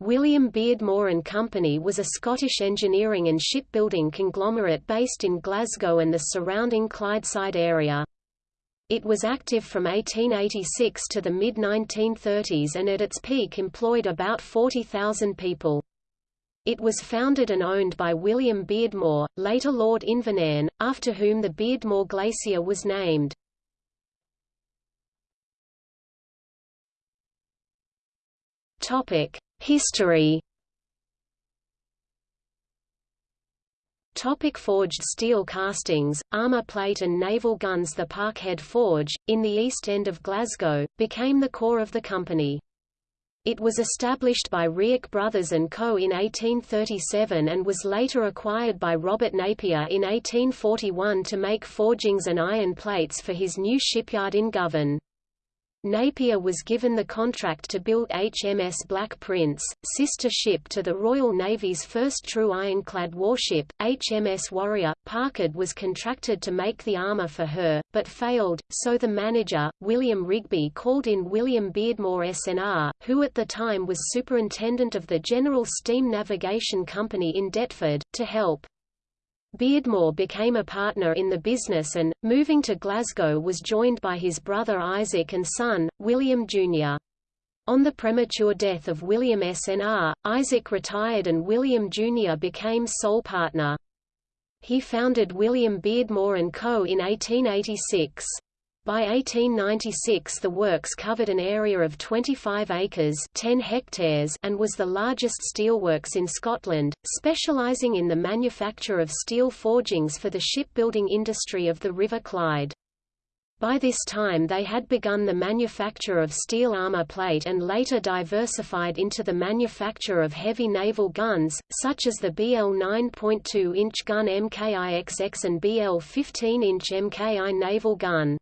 William Beardmore and Company was a Scottish engineering and shipbuilding conglomerate based in Glasgow and the surrounding Clydeside area. It was active from 1886 to the mid-1930s and at its peak employed about 40,000 people. It was founded and owned by William Beardmore, later Lord Invernairn, after whom the Beardmore Glacier was named. History Topic forged steel castings, armour plate and naval guns The Parkhead Forge, in the east end of Glasgow, became the core of the company. It was established by Reoch Brothers & Co. in 1837 and was later acquired by Robert Napier in 1841 to make forgings and iron plates for his new shipyard in Govan. Napier was given the contract to build HMS Black Prince, sister ship to the Royal Navy's first true ironclad warship, HMS Warrior. Parkhead was contracted to make the armour for her, but failed, so the manager, William Rigby called in William Beardmore SNR, who at the time was superintendent of the General Steam Navigation Company in Deptford, to help. Beardmore became a partner in the business and, moving to Glasgow was joined by his brother Isaac and son, William Jr. On the premature death of William SNR, Isaac retired and William Jr. became sole partner. He founded William Beardmore & Co. in 1886. By 1896 the works covered an area of 25 acres 10 hectares and was the largest steelworks in Scotland, specialising in the manufacture of steel forgings for the shipbuilding industry of the River Clyde. By this time they had begun the manufacture of steel armor plate and later diversified into the manufacture of heavy naval guns, such as the BL 9.2-inch gun MKI-XX and BL 15-inch MKI naval gun.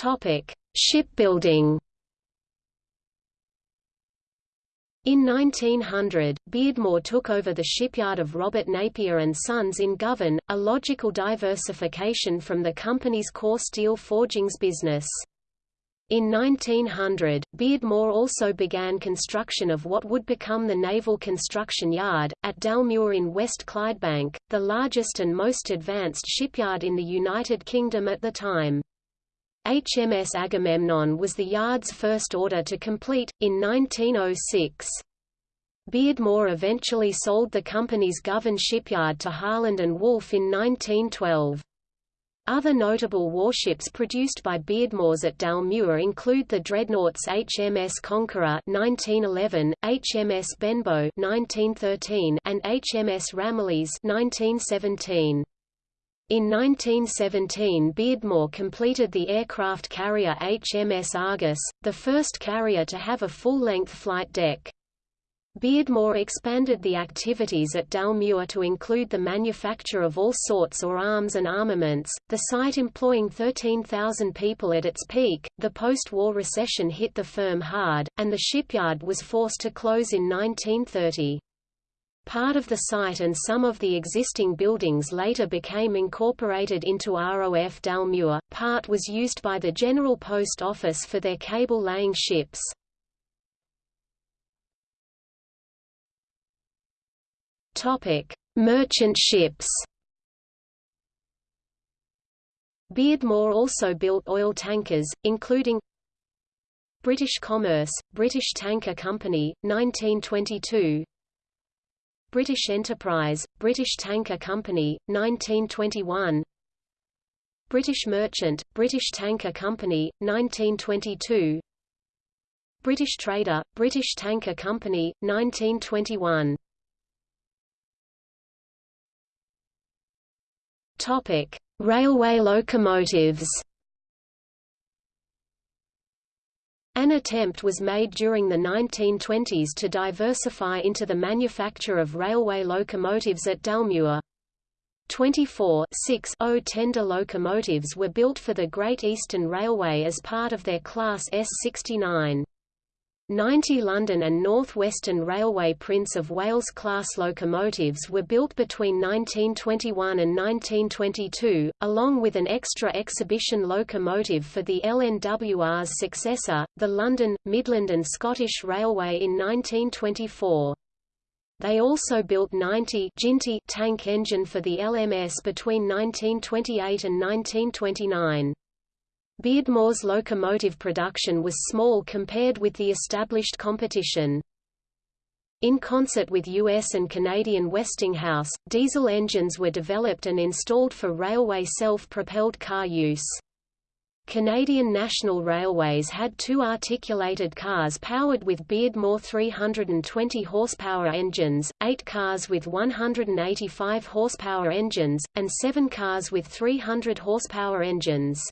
Topic: Shipbuilding. In 1900, Beardmore took over the shipyard of Robert Napier and Sons in Govan, a logical diversification from the company's core steel forgings business. In 1900, Beardmore also began construction of what would become the Naval Construction Yard, at Dalmuir in West Clydebank, the largest and most advanced shipyard in the United Kingdom at the time. HMS Agamemnon was the yard's first order to complete, in 1906. Beardmore eventually sold the company's Govan shipyard to Harland and Wolff in 1912. Other notable warships produced by Beardmores at Dalmuir include the dreadnoughts HMS Conqueror 1911, HMS Benbow 1913, and HMS Ramillies 1917. In 1917 Beardmore completed the aircraft carrier HMS Argus, the first carrier to have a full-length flight deck. Beardmore expanded the activities at Dalmuir to include the manufacture of all sorts or arms and armaments, the site employing 13,000 people at its peak. The post-war recession hit the firm hard, and the shipyard was forced to close in 1930. Part of the site and some of the existing buildings later became incorporated into ROF Dalmuir, part was used by the General Post Office for their cable-laying ships. Merchant ships. Beardmore also built oil tankers, including British Commerce, British Tanker Company, 1922 British Enterprise, British Tanker Company, 1921 British Merchant, British Tanker Company, 1922 British Trader, British Tanker Company, 1921 Topic: Railway locomotives An attempt was made during the 1920s to diversify into the manufacture of railway locomotives at Dalmuir. 24 0 tender locomotives were built for the Great Eastern Railway as part of their Class S69. 90 London and North Western Railway Prince of Wales class locomotives were built between 1921 and 1922, along with an extra exhibition locomotive for the LNWR's successor, the London, Midland and Scottish Railway in 1924. They also built 90 Jinty tank engine for the LMS between 1928 and 1929. Beardmore's locomotive production was small compared with the established competition. In concert with US and Canadian Westinghouse, diesel engines were developed and installed for railway self-propelled car use. Canadian National Railways had two articulated cars powered with Beardmore 320 horsepower engines, eight cars with 185 horsepower engines, and seven cars with 300 horsepower engines.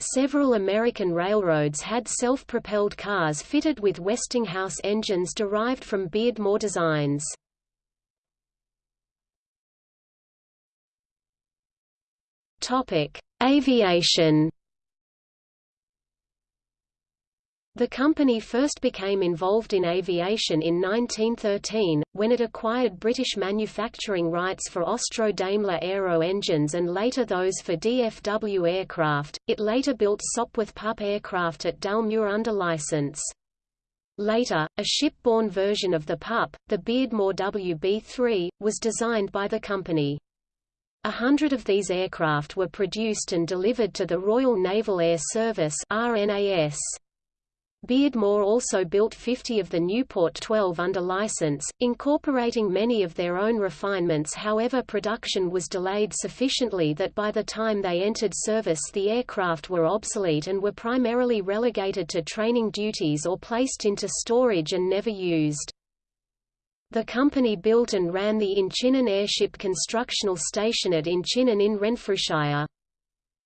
Several American railroads had self-propelled cars fitted with Westinghouse engines derived from Beardmore designs. Topic: Aviation The company first became involved in aviation in 1913, when it acquired British manufacturing rights for Austro-Daimler Aero engines and later those for DFW aircraft. It later built Sopwith Pup aircraft at Dalmuir under license. Later, a shipborne version of the Pup, the Beardmore WB-3, was designed by the company. A hundred of these aircraft were produced and delivered to the Royal Naval Air Service RNAS. Beardmore also built 50 of the Nieuport 12 under license, incorporating many of their own refinements however production was delayed sufficiently that by the time they entered service the aircraft were obsolete and were primarily relegated to training duties or placed into storage and never used. The company built and ran the Inchinnan Airship Constructional Station at Inchinnan in Renfrewshire.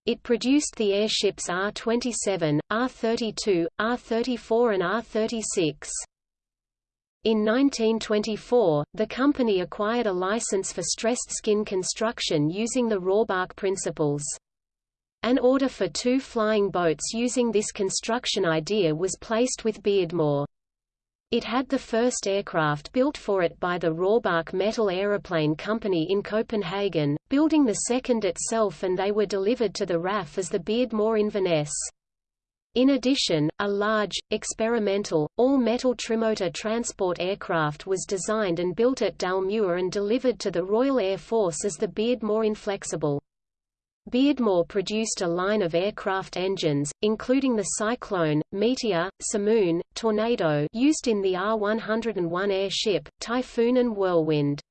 It produced the airships R-27, R-32, R-34 and R-36. In 1924, the company acquired a license for stressed skin construction using the Rohrbach principles. An order for two flying boats using this construction idea was placed with Beardmore. It had the first aircraft built for it by the Rohrbach Metal Aeroplane Company in Copenhagen, building the second itself and they were delivered to the RAF as the Beardmore Inverness. In addition, a large, experimental, all-metal trimotor transport aircraft was designed and built at Dalmuir and delivered to the Royal Air Force as the Beardmore Inflexible. Beardmore produced a line of aircraft engines, including the Cyclone, Meteor, Simoon, Tornado used in the R-101 airship, Typhoon and Whirlwind.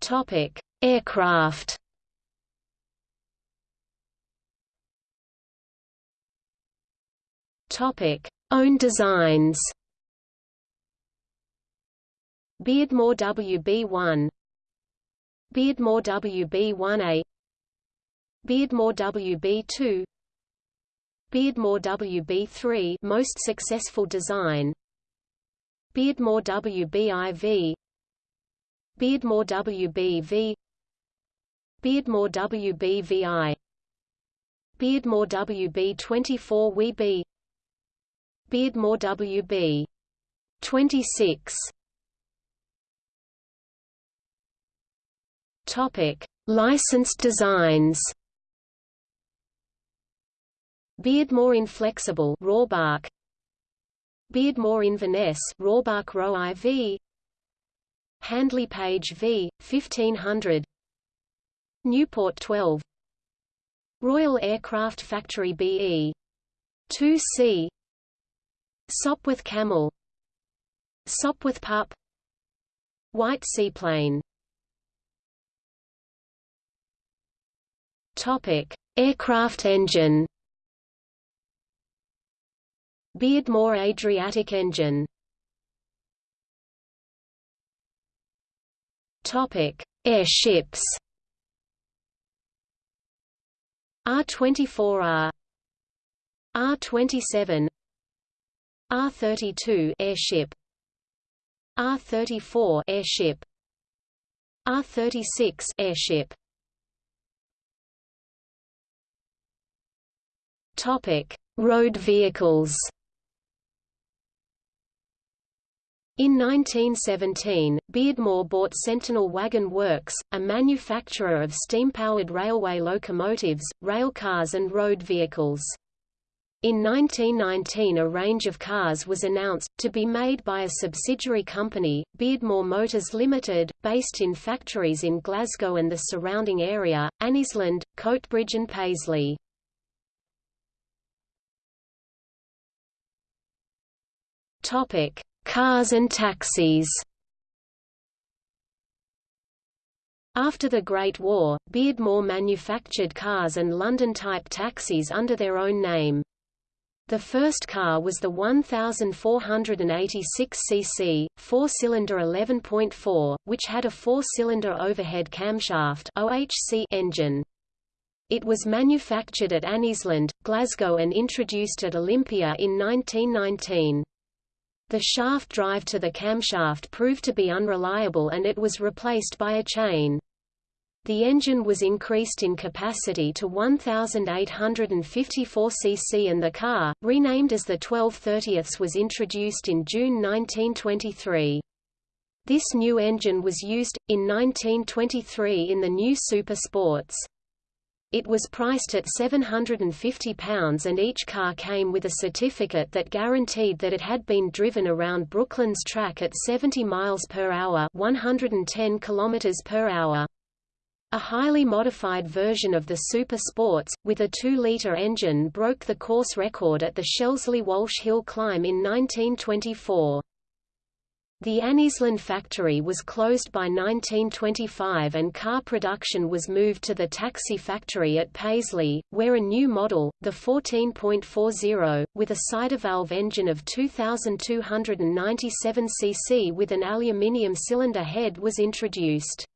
Topic: Aircraft. Topic: Own designs. Beardmore WB-1 Beardmore WB1A Beardmore WB2 Beardmore WB3 most successful design Beardmore WBIV Beardmore WBV Beardmore WBVI Beardmore WB24 WB Beardmore WB 26 Topic: Licensed designs. Beardmore Inflexible Rohrbach Beardmore Inverness Rohrbach Ro IV Handley Page V 1500 Nieuport 12 Royal Aircraft Factory BE 2C Sopwith Camel. Sopwith Pup. Wight Seaplane Topic: Aircraft engine. Beardmore Adriatic engine. Topic: Airships. R24R R27 R32 airship. R34 airship. R36 airship Topic: Road vehicles. In 1917, Beardmore bought Sentinel Wagon Works, a manufacturer of steam-powered railway locomotives, railcars and road vehicles. In 1919 a range of cars was announced, to be made by a subsidiary company, Beardmore Motors Limited, based in factories in Glasgow and the surrounding area, Anniesland, Coatbridge and Paisley. Topic: Cars and taxis After the Great War, Beardmore manufactured cars and London-type taxis under their own name. The first car was the 1486 cc, four-cylinder 11.4, which had a four-cylinder overhead camshaft OHC engine. It was manufactured at Anniesland, Glasgow and introduced at Olympia in 1919. The shaft drive to the camshaft proved to be unreliable and it was replaced by a chain. The engine was increased in capacity to 1,854 cc and the car, renamed as the 1230 was introduced in June 1923. This new engine was used, in 1923 in the new Super Sports. It was priced at £750 and each car came with a certificate that guaranteed that it had been driven around Brooklands track at 70 miles per hour, 110 kilometers per hour. A highly modified version of the Super Sports, with a 2-litre engine broke the course record at the Shelsley Walsh Hill climb in 1924. The Anniesland factory was closed by 1925 and car production was moved to the taxi factory at Paisley, where a new model, the 14.40, with a Cytovalve engine of 2,297 cc with an aluminium cylinder head was introduced.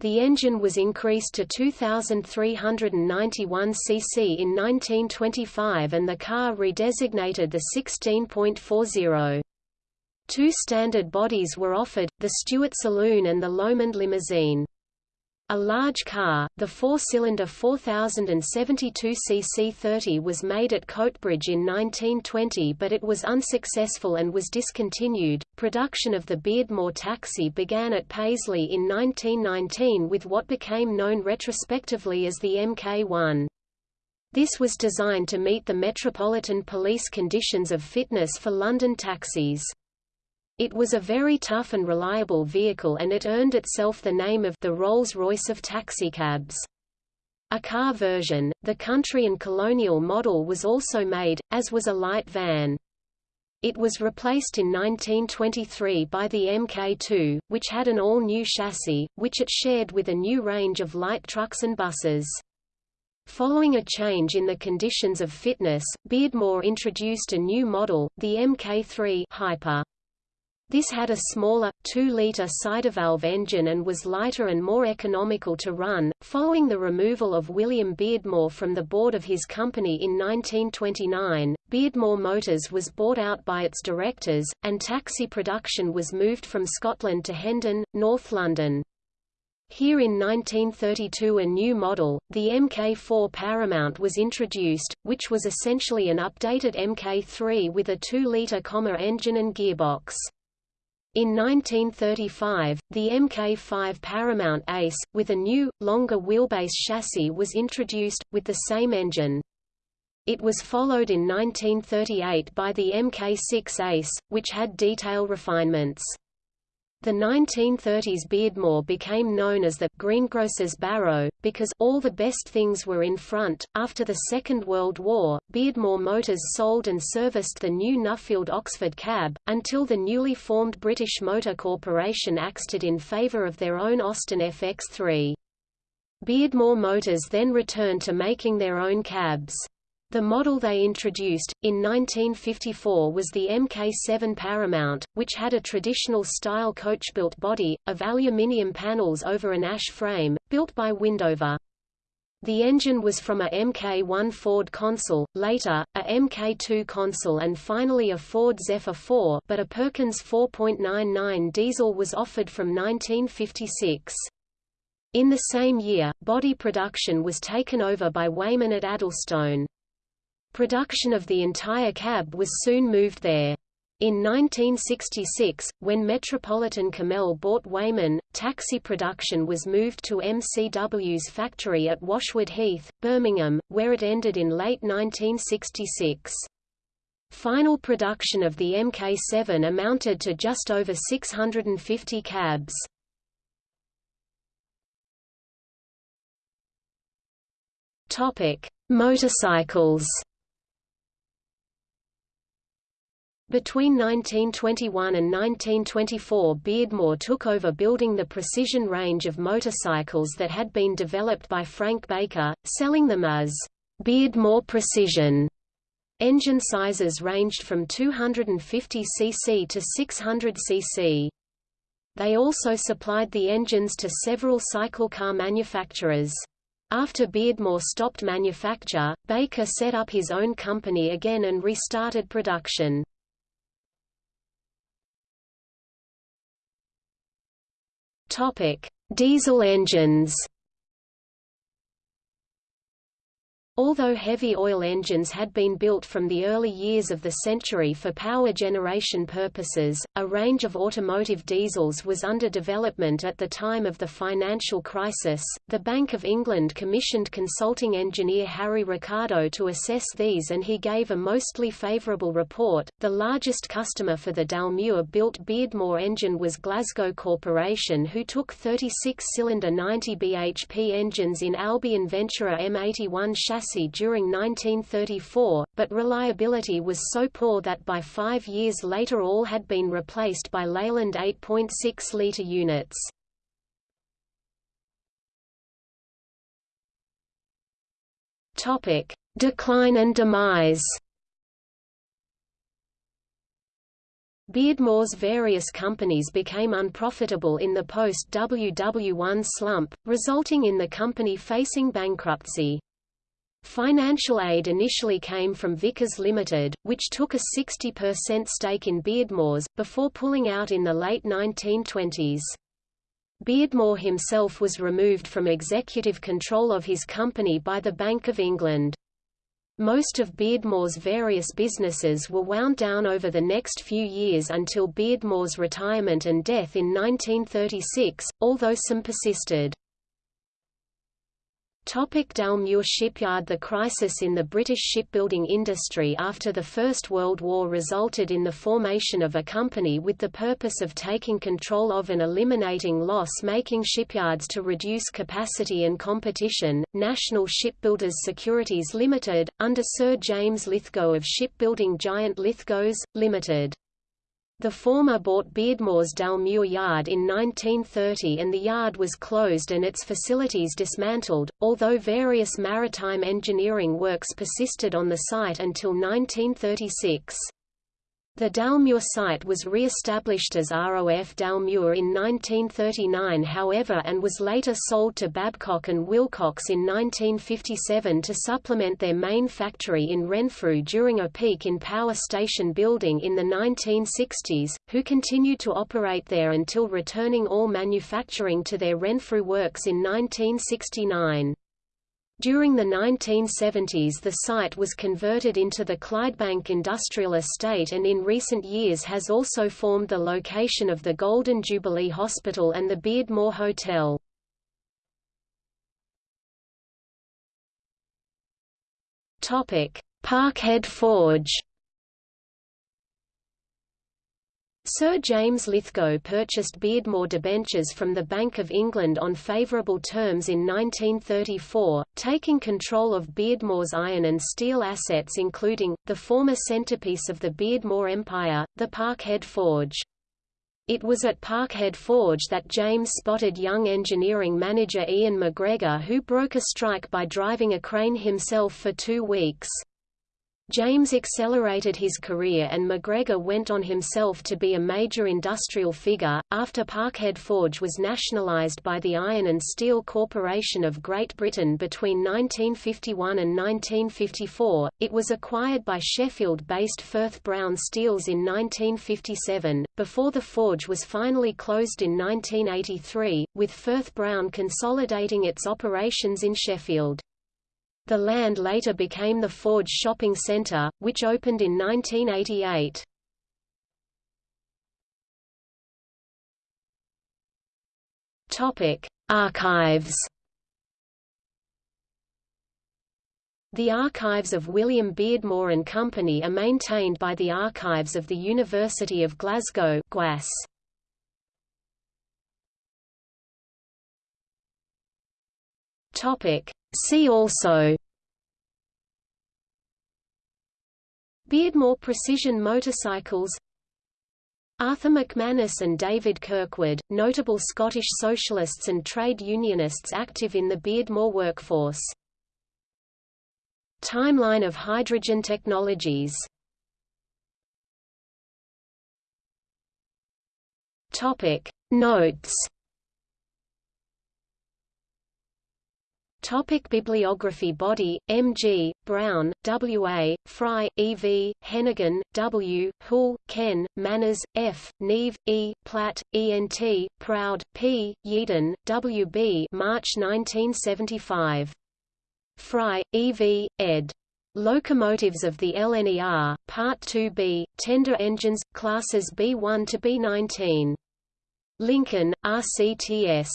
The engine was increased to 2,391 cc in 1925 and the car redesignated the 16.40. Two standard bodies were offered, the Stewart Saloon and the Lomond Limousine. A large car, the four-cylinder 4072 cc 30 was made at Coatbridge in 1920 but it was unsuccessful and was discontinued. Production of the Beardmore taxi began at Paisley in 1919 with what became known retrospectively as the MK1. This was designed to meet the Metropolitan Police conditions of fitness for London taxis. It was a very tough and reliable vehicle and it earned itself the name of the Rolls-Royce of taxicabs. A car version, the Country and Colonial model was also made, as was a light van. It was replaced in 1923 by the Mk2, which had an all-new chassis, which it shared with a new range of light trucks and buses. Following a change in the conditions of fitness, Beardmore introduced a new model, the Mk3 Hyper. This had a smaller, 2-liter Cytovalve engine and was lighter and more economical to run. Following the removal of William Beardmore from the board of his company in 1929, Beardmore Motors was bought out by its directors, and taxi production was moved from Scotland to Hendon, North London. Here in 1932 a new model, the Mk4 Paramount was introduced, which was essentially an updated Mk3 with a 2-liter engine and gearbox. In 1935, the Mk5 Paramount Ace, with a new, longer wheelbase chassis was introduced, with the same engine. It was followed in 1938 by the Mk6 Ace, which had detail refinements. The 1930s Beardmore became known as the greengrocer's barrow, because all the best things were in front. After the Second World War, Beardmore Motors sold and serviced the new Nuffield Oxford cab, until the newly formed British Motor Corporation axed it in favour of their own Austin FX3. Beardmore Motors then returned to making their own cabs. The model they introduced, in 1954 was the Mk7 Paramount, which had a traditional style coach-built body, of aluminium panels over an ash frame, built by Windover. The engine was from a Mk1 Ford Consul, later, a Mk2 Consul and finally a Ford Zephyr 4 but a Perkins 4.99 diesel was offered from 1956. In the same year, body production was taken over by Weymann at Addlestone. Production of the entire cab was soon moved there. In 1966, when Metropolitan Cammell bought Weymann, taxi production was moved to MCW's factory at Washwood Heath, Birmingham, where it ended in late 1966. Final production of the Mk7 amounted to just over 650 cabs. Topic: Motorcycles. Between 1921 and 1924 Beardmore took over building the precision range of motorcycles that had been developed by Frank Baker, selling them as Beardmore Precision. Engine sizes ranged from 250 cc to 600 cc. They also supplied the engines to several cycle car manufacturers. After Beardmore stopped manufacture, Baker set up his own company again and restarted production. Topic: Diesel engines. Although heavy oil engines had been built from the early years of the century for power generation purposes, a range of automotive diesels was under development at the time of the financial crisis. The Bank of England commissioned consulting engineer Harry Ricardo to assess these and he gave a mostly favourable report. The largest customer for the Dalmuir built Beardmore engine was Glasgow Corporation, who took 36 cylinder 90 bhp engines in Albion Venturer M81 chassis during 1934, but reliability was so poor that by five years later all had been replaced by Leyland 8.6-litre units. Topic: Decline and demise Beardmore's various companies became unprofitable in the post-WW1 slump, resulting in the company facing bankruptcy. Financial aid initially came from Vickers Limited, which took a 60% stake in Beardmore's, before pulling out in the late 1920s. Beardmore himself was removed from executive control of his company by the Bank of England. Most of Beardmore's various businesses were wound down over the next few years until Beardmore's retirement and death in 1936, although some persisted. Topic Dalmuir Shipyard The crisis in the British shipbuilding industry after the First World War resulted in the formation of a company with the purpose of taking control of and eliminating loss-making shipyards to reduce capacity and competition, National Shipbuilders Securities Limited, under Sir James Lithgow of shipbuilding giant Lithgows, Limited. The former bought Beardmore's Dalmuir Yard in 1930 and the yard was closed and its facilities dismantled, although various maritime engineering works persisted on the site until 1936. The Dalmuir site was re-established as ROF Dalmuir in 1939 however and was later sold to Babcock and Wilcox in 1957 to supplement their main factory in Renfrew during a peak in power station building in the 1960s, who continued to operate there until returning all manufacturing to their Renfrew works in 1969. During the 1970s the site was converted into the Clydebank Industrial Estate and in recent years has also formed the location of the Golden Jubilee Hospital and the Beardmore Hotel. Parkhead Forge Sir James Lithgow purchased Beardmore debentures from the Bank of England on favourable terms in 1934, taking control of Beardmore's iron and steel assets including, the former centrepiece of the Beardmore Empire, the Parkhead Forge. It was at Parkhead Forge that James spotted young engineering manager Ian MacGregor who broke a strike by driving a crane himself for two weeks. James accelerated his career and MacGregor went on himself to be a major industrial figure. After Parkhead Forge was nationalised by the Iron and Steel Corporation of Great Britain between 1951 and 1954, it was acquired by Sheffield-based Firth Brown Steels in 1957, before the forge was finally closed in 1983, with Firth Brown consolidating its operations in Sheffield. The land later became the Forge Shopping Center, which opened in 1988. Topic: Archives. The archives of William Beardmore and Company are maintained by the Archives of the University of Glasgow (GWAS). Topic: See also Beardmore Precision Motorcycles Arthur McManus and David Kirkwood, notable Scottish socialists and trade unionists active in the Beardmore workforce. Timeline of hydrogen technologies Topic Notes Topic bibliography Boddy, M. G., Brown, W. A., Fry, E. V., Hennigan, W., Hull, Ken, Manners, F., Neve, E., Platt, E. N. T., Proud, P., Yeadon, W. B. March 1975. Fry, E. V., ed. Locomotives of the LNER, Part 2b, Tender Engines, Classes B1 to B19. Lincoln, RCTS.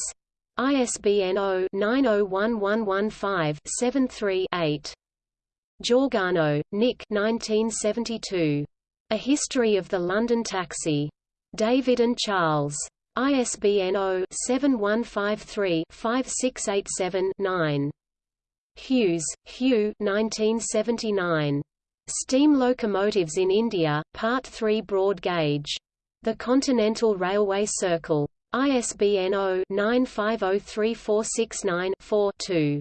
ISBN 0-901115-73-8. Georgano, Nick 1972. A History of the London Taxi. David and Charles. ISBN 0-7153-5687-9. Hughes, Hugh 1979. Steam Locomotives in India, Part 3 Broad Gauge. The Continental Railway Circle. ISBN 0-9503469-4-2.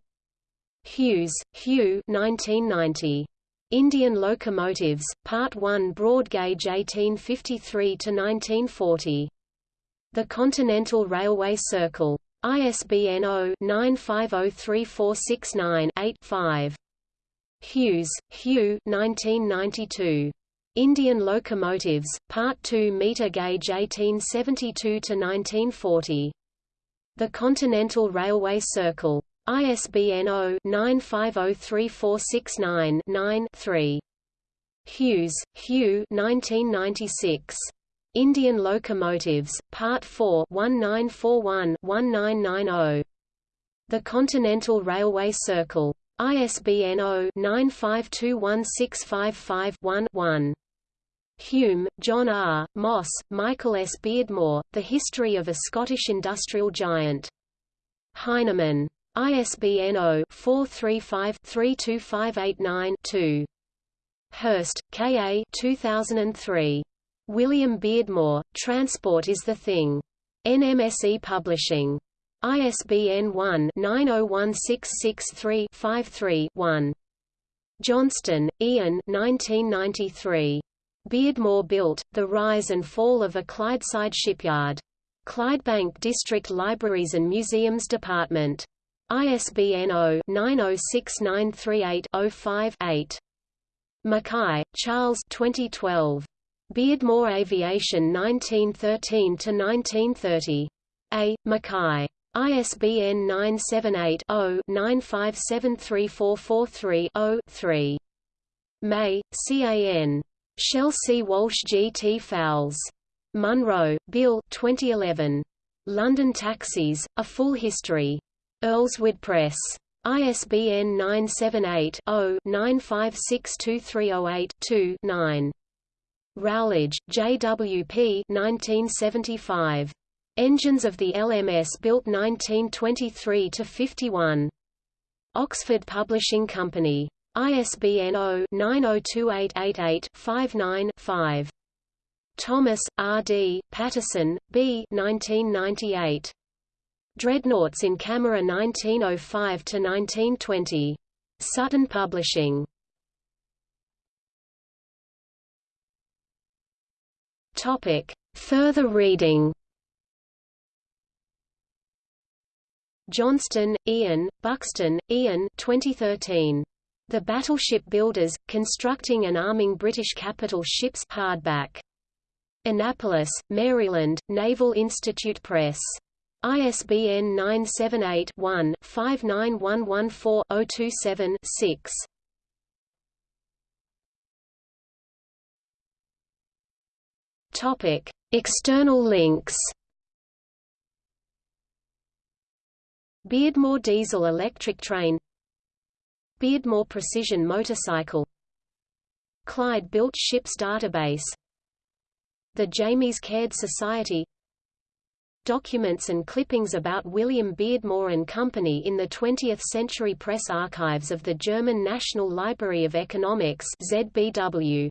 Hughes, Hugh 1990. Indian Locomotives, Part 1 Broad Gauge 1853–1940. The Continental Railway Circle. ISBN 0-9503469-8-5. Hughes, Hugh 1992. Indian Locomotives, Part 2 meter gauge 1872–1940. The Continental Railway Circle. ISBN 0-9503469-9-3. Hughes, Hugh 1996. Indian Locomotives, Part 4 1941-1990. The Continental Railway Circle. ISBN 0-9521655-1-1. Hume, John R., Moss, Michael S. Beardmore, The History of a Scottish Industrial Giant. Heinemann. ISBN 0-435-32589-2. Hurst, K. A. 2003. William Beardmore, Transport is the Thing. NMSE Publishing. ISBN 1-901663-53-1. Johnston, Ian 1993. Beardmore built, The Rise and Fall of a Clydeside Shipyard. Clydebank District Libraries and Museums Department. ISBN 0-906938-05-8. Mackay, Charles 2012. Beardmore Aviation 1913–1930. A. Mackay. ISBN 978-0-9573443-0-3. May, CAN. Shelsley Walsh G. T. Foulis. Munro, Bill 2011. London Taxis, A Full History. Earlswood Press. ISBN 978-0-9562308-2-9. Rowledge, J. W. P. 1975. Engines of the LMS built 1923–51. Oxford Publishing Company. ISBN 0-902888-59-5. Thomas, R. D., Patterson, B. 1998. Dreadnoughts in Camera 1905–1920. Sutton Publishing. Topic. Further reading Johnston, Ian, Buxton, Ian 2013. The Battleship Builders, Constructing and Arming British Capital Ships hardback. Annapolis, Maryland, Naval Institute Press. ISBN 978-1-59114-027-6. Topic: External links. Beardmore diesel electric train. Beardmore precision motorcycle. Clyde built ships database. The James Caird Society. Documents and clippings about William Beardmore and Company in the 20th Century Press Archives of the German National Library of Economics ZBW